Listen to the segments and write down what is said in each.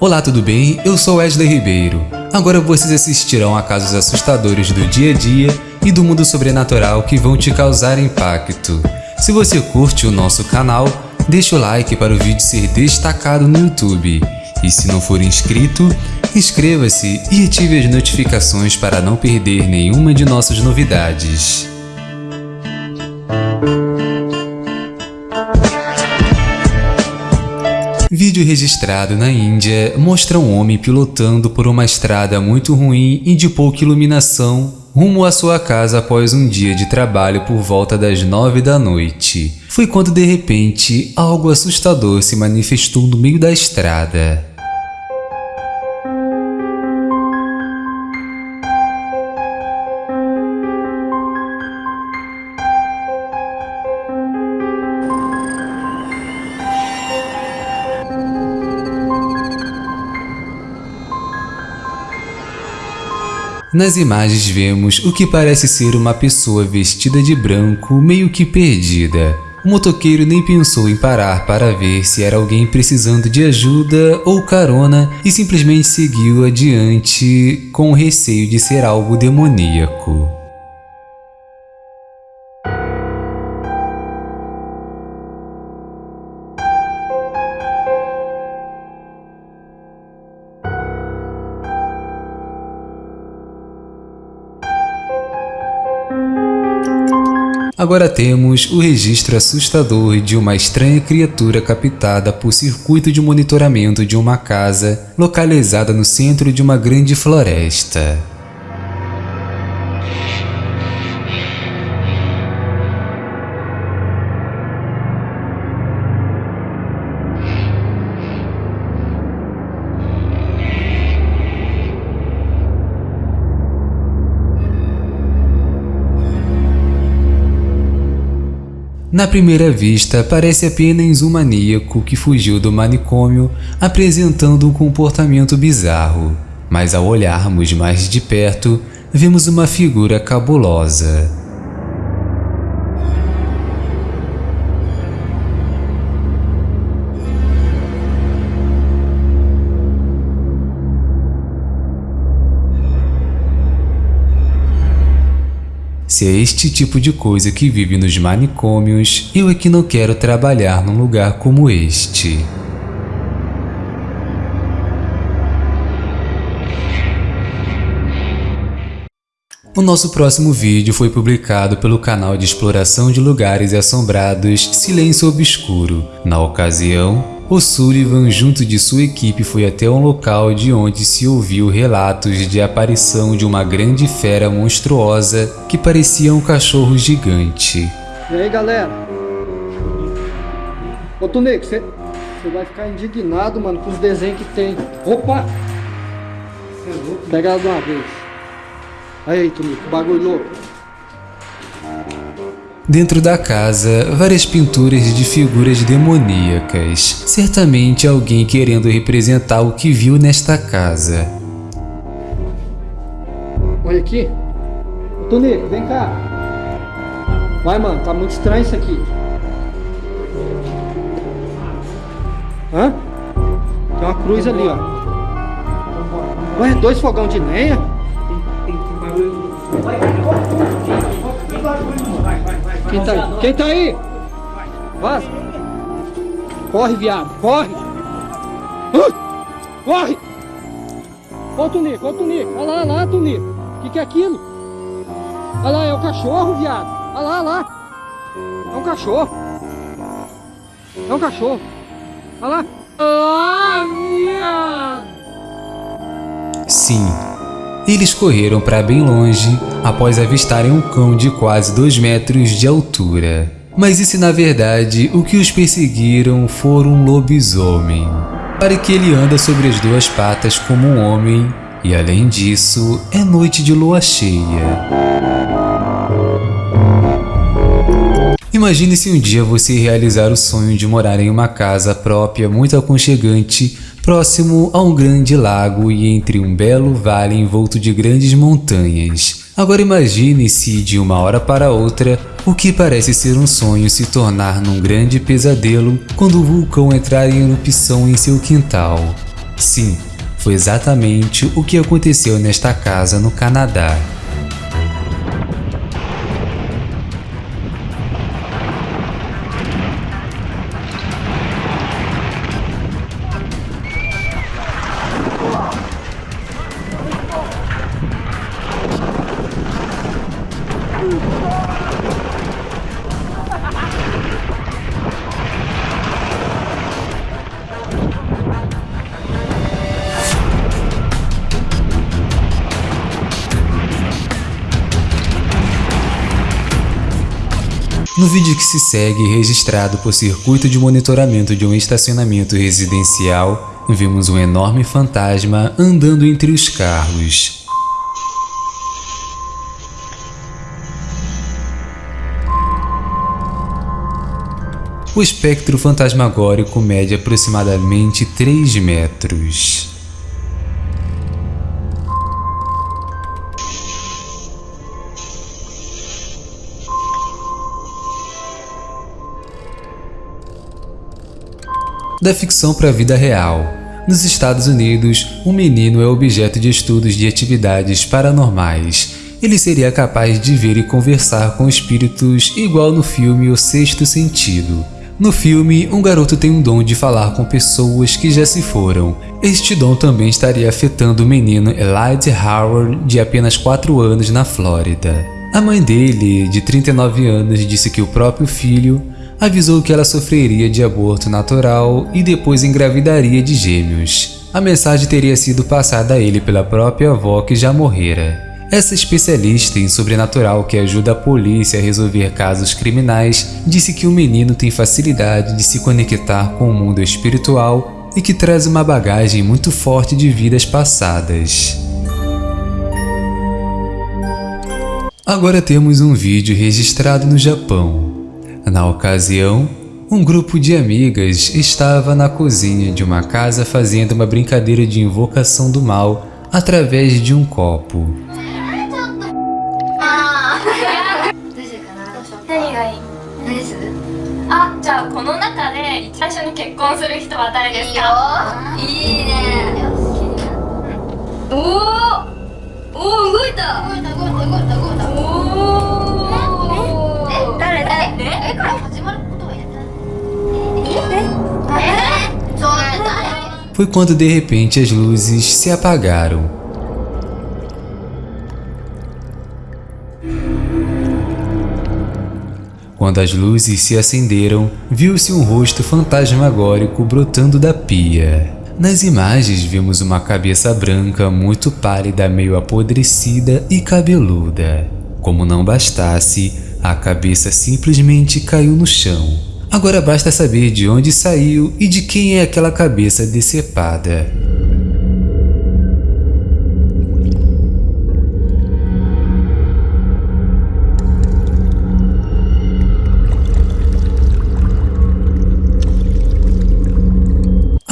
Olá, tudo bem? Eu sou Wesley Ribeiro. Agora vocês assistirão a casos assustadores do dia a dia e do mundo sobrenatural que vão te causar impacto. Se você curte o nosso canal, deixa o like para o vídeo ser destacado no YouTube. E se não for inscrito, inscreva-se e ative as notificações para não perder nenhuma de nossas novidades. Vídeo registrado na Índia mostra um homem pilotando por uma estrada muito ruim e de pouca iluminação rumo à sua casa após um dia de trabalho por volta das nove da noite. Foi quando de repente algo assustador se manifestou no meio da estrada. Nas imagens vemos o que parece ser uma pessoa vestida de branco, meio que perdida. O motoqueiro nem pensou em parar para ver se era alguém precisando de ajuda ou carona e simplesmente seguiu adiante com o receio de ser algo demoníaco. Agora temos o registro assustador de uma estranha criatura captada por circuito de monitoramento de uma casa localizada no centro de uma grande floresta. Na primeira vista, parece apenas um maníaco que fugiu do manicômio apresentando um comportamento bizarro, mas ao olharmos mais de perto, vemos uma figura cabulosa. Se é este tipo de coisa que vive nos manicômios, eu é que não quero trabalhar num lugar como este. O nosso próximo vídeo foi publicado pelo canal de exploração de lugares assombrados Silêncio Obscuro. Na ocasião, o Sullivan, junto de sua equipe, foi até um local de onde se ouviu relatos de aparição de uma grande fera monstruosa que parecia um cachorro gigante. E aí, galera? Ô, Tunico, você vai ficar indignado, mano, com os desenhos que tem. Opa! Pega ela de uma vez. Aí, Tunico, bagulho louco. Dentro da casa, várias pinturas de figuras demoníacas. Certamente alguém querendo representar o que viu nesta casa. Olha aqui. Tonico, vem cá. Vai, mano, tá muito estranho isso aqui. Hã? Tem uma cruz ali, ó. Ué, dois fogão de lenha? Tem, tem, tem barulho. Quem tá aí? Quem tá aí? Vaza. Corre, viado. Corre. Corre. Ô, Tunico. Ô, Tunico. Olha lá, olha lá, Tunico. O que, que é aquilo? Olha lá, é o cachorro, viado. Olha lá, olha lá. É um cachorro. É um cachorro. Olha lá. Ah, viado. Sim, eles correram para bem longe após avistarem um cão de quase 2 metros de altura. Mas e se na verdade o que os perseguiram for um lobisomem? Para que ele anda sobre as duas patas como um homem e além disso é noite de lua cheia. Imagine se um dia você realizar o sonho de morar em uma casa própria muito aconchegante próximo a um grande lago e entre um belo vale envolto de grandes montanhas. Agora imagine se de uma hora para outra, o que parece ser um sonho se tornar num grande pesadelo quando o vulcão entrar em erupção em seu quintal. Sim, foi exatamente o que aconteceu nesta casa no Canadá. No vídeo que se segue, registrado por circuito de monitoramento de um estacionamento residencial, vemos um enorme fantasma andando entre os carros. O espectro fantasmagórico mede aproximadamente 3 metros. da ficção para a vida real. Nos Estados Unidos, um menino é objeto de estudos de atividades paranormais. Ele seria capaz de ver e conversar com espíritos igual no filme O Sexto Sentido. No filme, um garoto tem um dom de falar com pessoas que já se foram. Este dom também estaria afetando o menino Elijah Howard, de apenas 4 anos, na Flórida. A mãe dele, de 39 anos, disse que o próprio filho avisou que ela sofreria de aborto natural e depois engravidaria de gêmeos. A mensagem teria sido passada a ele pela própria avó que já morrera. Essa especialista em sobrenatural que ajuda a polícia a resolver casos criminais disse que o menino tem facilidade de se conectar com o mundo espiritual e que traz uma bagagem muito forte de vidas passadas. Agora temos um vídeo registrado no Japão. Na ocasião, um grupo de amigas estava na cozinha de uma casa fazendo uma brincadeira de invocação do mal através de um copo. Foi quando de repente as luzes se apagaram. Quando as luzes se acenderam, viu-se um rosto fantasmagórico brotando da pia. Nas imagens vimos uma cabeça branca muito pálida, meio apodrecida e cabeluda. Como não bastasse, a cabeça simplesmente caiu no chão. Agora basta saber de onde saiu e de quem é aquela cabeça decepada.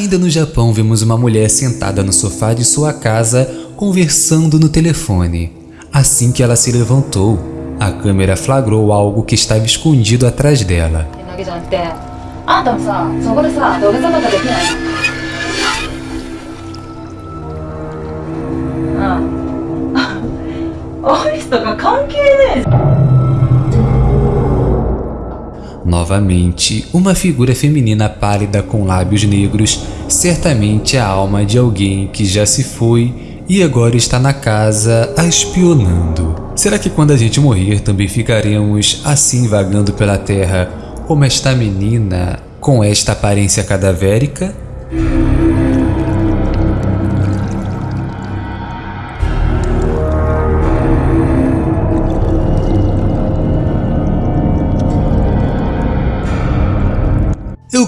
Ainda no Japão, vemos uma mulher sentada no sofá de sua casa conversando no telefone. Assim que ela se levantou, a câmera flagrou algo que estava escondido atrás dela. Novamente, uma figura feminina pálida com lábios negros, certamente a alma de alguém que já se foi e agora está na casa a espionando. Será que quando a gente morrer também ficaremos assim vagando pela terra como esta menina com esta aparência cadavérica?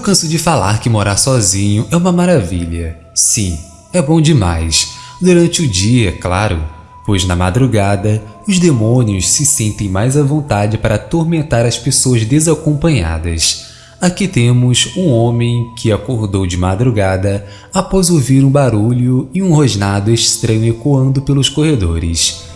Canso de falar que morar sozinho é uma maravilha. Sim, é bom demais durante o dia, claro, pois na madrugada os demônios se sentem mais à vontade para atormentar as pessoas desacompanhadas. Aqui temos um homem que acordou de madrugada após ouvir um barulho e um rosnado estranho ecoando pelos corredores.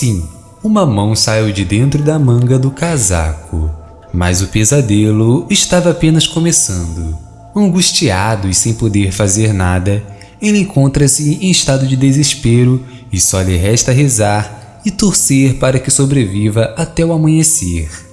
Sim, uma mão saiu de dentro da manga do casaco. Mas o pesadelo estava apenas começando. Angustiado e sem poder fazer nada, ele encontra-se em estado de desespero e só lhe resta rezar e torcer para que sobreviva até o amanhecer.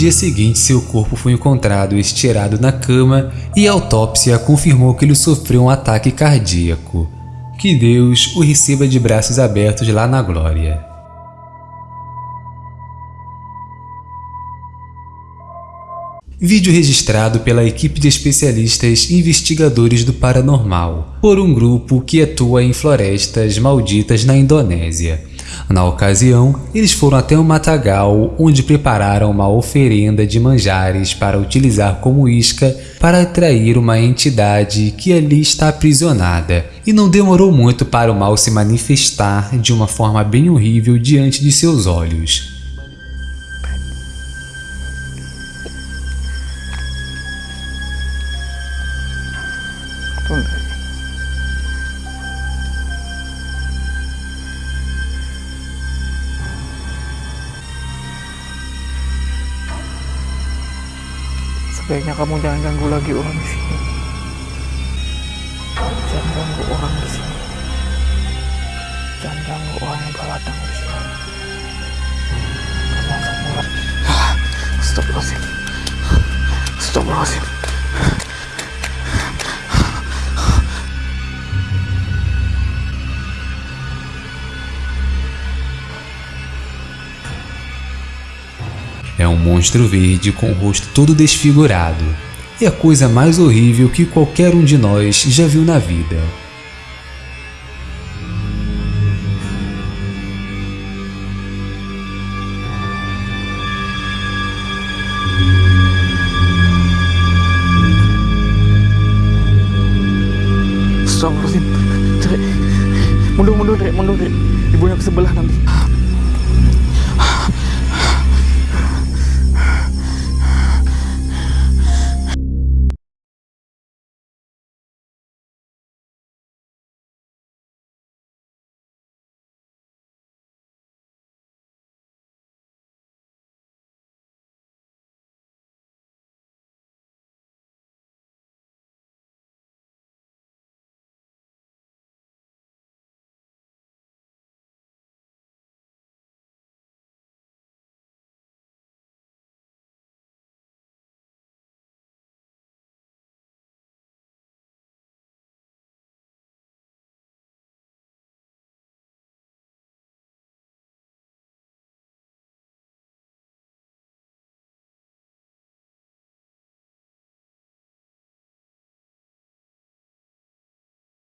Dia seguinte, seu corpo foi encontrado estirado na cama e a autópsia confirmou que ele sofreu um ataque cardíaco. Que Deus o receba de braços abertos lá na glória. Vídeo registrado pela equipe de especialistas investigadores do paranormal, por um grupo que atua em florestas malditas na Indonésia. Na ocasião, eles foram até um matagal onde prepararam uma oferenda de manjares para utilizar como isca para atrair uma entidade que ali está aprisionada. E não demorou muito para o mal se manifestar de uma forma bem horrível diante de seus olhos. Sebaiknya kamu jangan ganggu lagi orang di sini. Jangan ganggu orang di sini. Jangan ganggu orang yang datang di sini. Kamu langsung mulai. Astagfirullahaladzim. Astagfirullahaladzim. É um monstro verde com o rosto todo desfigurado. É a coisa mais horrível que qualquer um de nós já viu na vida.